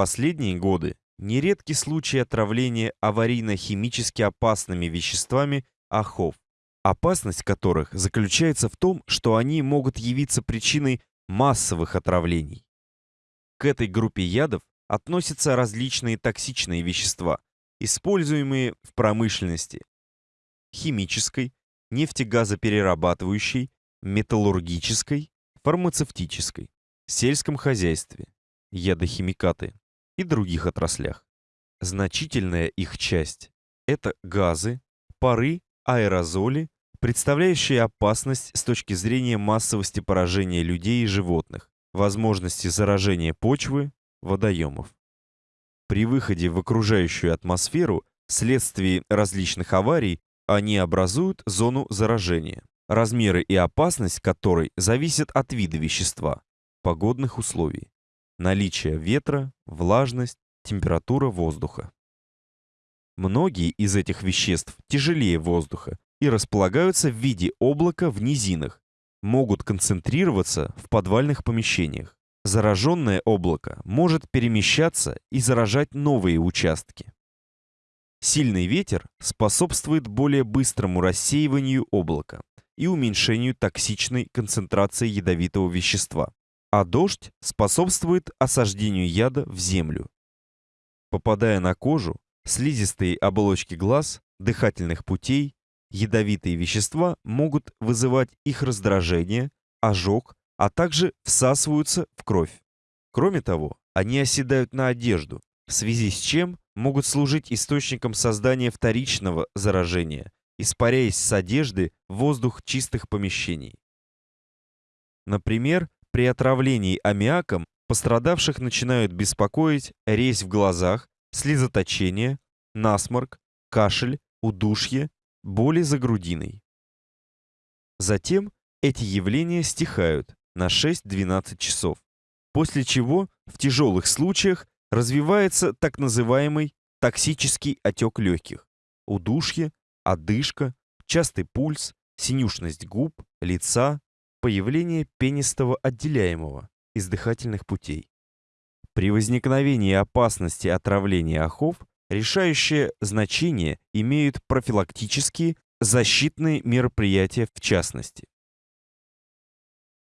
последние годы нередки случаи отравления аварийно-химически опасными веществами охов, опасность которых заключается в том, что они могут явиться причиной массовых отравлений. К этой группе ядов относятся различные токсичные вещества, используемые в промышленности, химической, нефтегазоперерабатывающей, металлургической, фармацевтической, сельском хозяйстве, ядохимикаты и других отраслях. Значительная их часть – это газы, пары, аэрозоли, представляющие опасность с точки зрения массовости поражения людей и животных, возможности заражения почвы, водоемов. При выходе в окружающую атмосферу вследствие различных аварий они образуют зону заражения, размеры и опасность которой зависят от вида вещества, погодных условий, наличия ветра, влажность, температура воздуха. Многие из этих веществ тяжелее воздуха и располагаются в виде облака в низинах, могут концентрироваться в подвальных помещениях. Зараженное облако может перемещаться и заражать новые участки. Сильный ветер способствует более быстрому рассеиванию облака и уменьшению токсичной концентрации ядовитого вещества, а дождь способствует осаждению яда в землю. Попадая на кожу, слизистые оболочки глаз, дыхательных путей, ядовитые вещества могут вызывать их раздражение, ожог, а также всасываются в кровь. Кроме того, они оседают на одежду, в связи с чем могут служить источником создания вторичного заражения, испаряясь с одежды в воздух чистых помещений. Например, при отравлении аммиаком пострадавших начинают беспокоить резь в глазах, слезоточение, насморк, кашель, удушье, боли за грудиной. Затем эти явления стихают, на 6-12 часов, после чего в тяжелых случаях развивается так называемый токсический отек легких, удушье, одышка, частый пульс, синюшность губ, лица, появление пенистого отделяемого из дыхательных путей. При возникновении опасности отравления охов решающее значение имеют профилактические защитные мероприятия в частности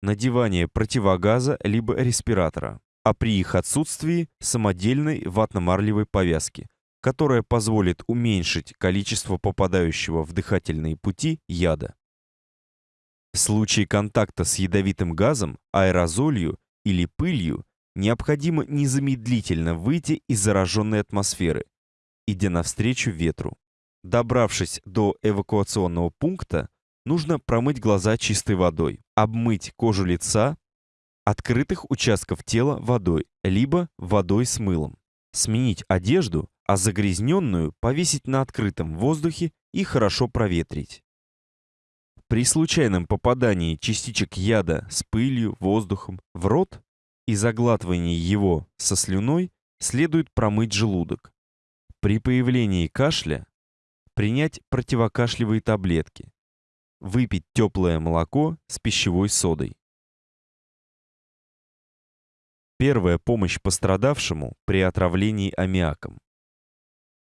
надевание противогаза либо респиратора, а при их отсутствии самодельной ватно-марлевой повязки, которая позволит уменьшить количество попадающего в дыхательные пути яда. В случае контакта с ядовитым газом, аэрозолью или пылью необходимо незамедлительно выйти из зараженной атмосферы, идя навстречу ветру. Добравшись до эвакуационного пункта, нужно промыть глаза чистой водой, обмыть кожу лица, открытых участков тела водой, либо водой с мылом. Сменить одежду, а загрязненную повесить на открытом воздухе и хорошо проветрить. При случайном попадании частичек яда с пылью, воздухом в рот и заглатывании его со слюной следует промыть желудок. При появлении кашля принять противокашлевые таблетки, Выпить теплое молоко с пищевой содой. Первая помощь пострадавшему при отравлении аммиаком.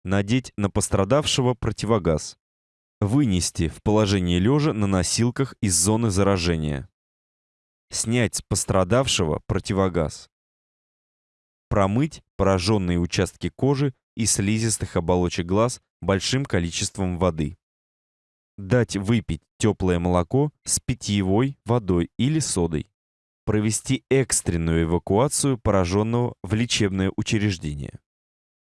Надеть на пострадавшего противогаз. Вынести в положение лежа на носилках из зоны заражения. Снять с пострадавшего противогаз. Промыть пораженные участки кожи и слизистых оболочек глаз большим количеством воды дать выпить теплое молоко с питьевой водой или содой, провести экстренную эвакуацию пораженного в лечебное учреждение.